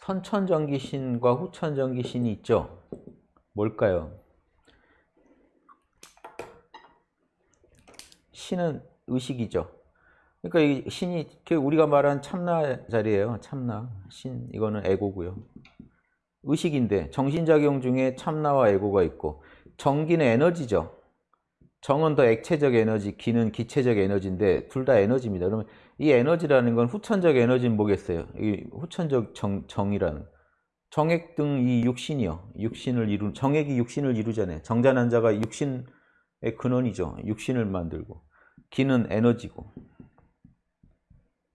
선천전기신과 후천전기신이 있죠. 뭘까요? 신은 의식이죠. 그러니까 이 신이 그 우리가 말한 참나 자리예요. 참나 신 이거는 에고고요. 의식인데 정신작용 중에 참나와 에고가 있고 정기는 에너지죠. 정은 더 액체적 에너지, 기는 기체적 에너지인데 둘 다 에너지입니다. 그러면 이 에너지라는 건 후천적 에너지는 뭐겠어요? 이 후천적 정, 정이라는 정액 등 이 육신이요. 육신을 이루 정액이 육신을 이루잖아요. 정자난자가 육신의 근원이죠. 육신을 만들고 기는 에너지고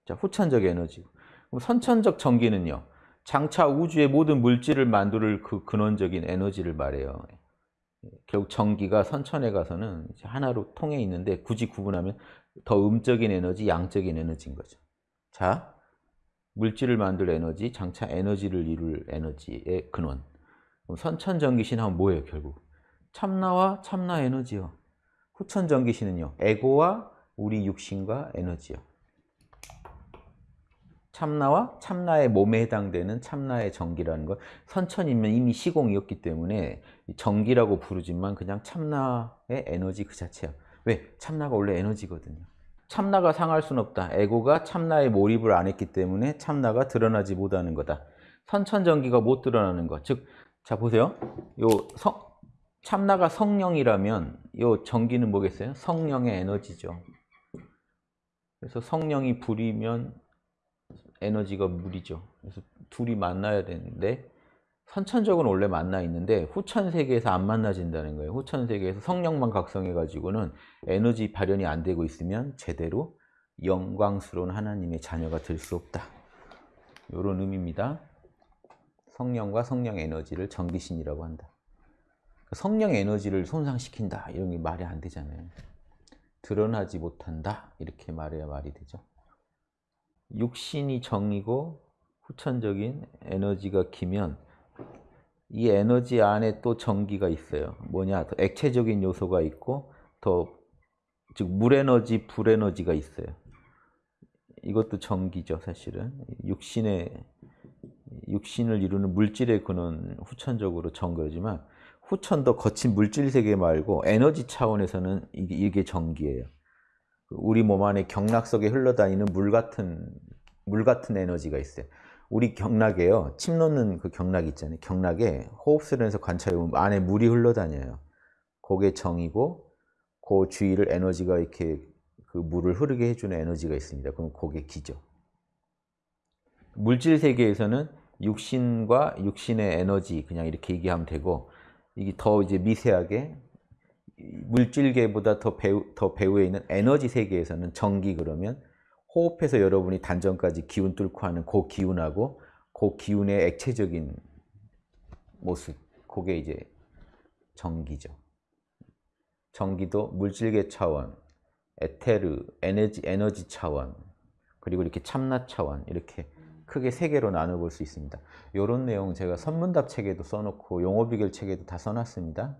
자 후천적 에너지고 그럼 선천적 정기는요. 장차 우주의 모든 물질을 만들 그 근원적인 에너지를 말해요. 결국 전기가 선천에 가서는 하나로 통해 있는데 굳이 구분하면 더 음적인 에너지, 양적인 에너지인 거죠. 자, 물질을 만들 에너지, 장차 에너지를 이룰 에너지의 근원. 선천전기신 하면 뭐예요, 결국? 참나와 참나 에너지요. 후천전기신은요, 에고와 우리 육신과 에너지요. 참나와 참나의 몸에 해당되는 참나의 전기라는 것 선천이면 이미 시공이었기 때문에 전기라고 부르지만 그냥 참나의 에너지 그 자체야. 왜? 참나가 원래 에너지거든요. 참나가 상할 수는 없다. 에고가 참나에 몰입을 안 했기 때문에 참나가 드러나지 못하는 거다. 선천전기가 못 드러나는 것즉자 보세요. 요 성, 참나가 성령이라면 요 전기는 뭐겠어요? 성령의 에너지죠. 그래서 성령이 불이면 에너지가 물이죠. 그래서 둘이 만나야 되는데 선천적으로 원래 만나 있는데 후천 세계에서 안 만나진다는 거예요. 후천 세계에서 성령만 각성해 가지고는 에너지 발현이 안 되고 있으면 제대로 영광스러운 하나님의 자녀가 될 수 없다. 이런 의미입니다. 성령과 성령 에너지를 전기신이라고 한다. 성령 에너지를 손상시킨다 이런 게 말이 안 되잖아요. 드러나지 못한다 이렇게 말해야 말이 되죠. 육신이 정이고 후천적인 에너지가 기면 이 에너지 안에 또 전기가 있어요. 뭐냐? 더 액체적인 요소가 있고 더 즉 물에너지, 불에너지가 있어요. 이것도 전기죠, 사실은. 육신의 육신을 이루는 물질의 근원 후천적으로 전거지만 후천 더 거친 물질 세계 말고 에너지 차원에서는 이게 전기예요. 우리 몸 안에 경락 속에 흘러다니는 물 같은 물 같은 에너지가 있어요. 우리 경락에요. 침 놓는 그 경락 있잖아요. 경락에 호흡수련에서 관찰해 보면 안에 물이 흘러다녀요. 그게 정이고 그 주위를 에너지가 이렇게 그 물을 흐르게 해주는 에너지가 있습니다. 그럼 그게 기죠. 물질 세계에서는 육신과 육신의 에너지 그냥 이렇게 얘기하면 되고 이게 더 이제 미세하게 물질계보다 더 배우, 더 배후에 있는 에너지 세계에서는 전기 그러면 호흡해서 여러분이 단전까지 기운 뚫고 하는 그 기운하고 그 기운의 액체적인 모습 그게 이제 전기죠. 전기도 물질계 차원, 에테르, 에너지, 에너지 차원 그리고 이렇게 참나 차원 이렇게 크게 세 개로 나눠볼 수 있습니다. 이런 내용 제가 선문답 책에도 써놓고 용어비결 책에도 다 써놨습니다.